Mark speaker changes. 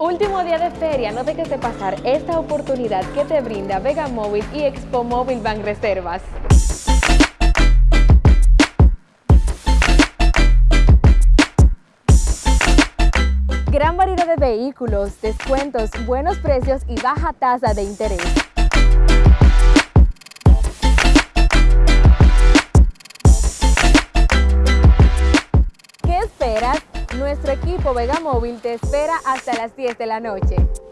Speaker 1: Último día de feria, no dejes de pasar esta oportunidad que te brinda Vega Móvil y Expo Móvil Reservas. Gran variedad de vehículos, descuentos, buenos precios y baja tasa de interés. ¿Qué esperas? Nuestro equipo Vega Móvil te espera hasta las 10 de la noche.